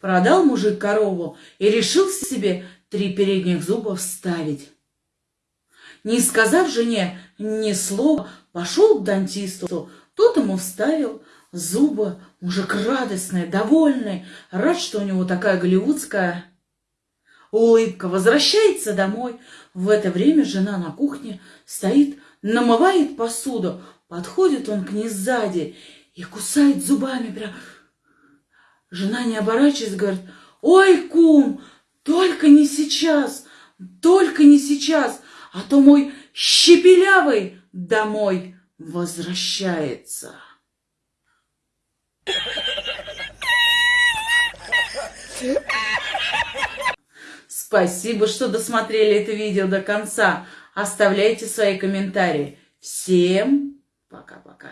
Продал мужик корову и решил себе три передних зуба вставить. Не сказав жене ни слова, пошел к дантисту. Тот ему вставил зубы. Мужик радостный, довольный, рад, что у него такая голливудская улыбка. Возвращается домой. В это время жена на кухне стоит, намывает посуду. Подходит он к ней сзади и кусает зубами прям Жена, не оборачиваясь, говорит, ой, кум, только не сейчас, только не сейчас, а то мой щепелявый домой возвращается. Спасибо, что досмотрели это видео до конца. Оставляйте свои комментарии. Всем пока-пока.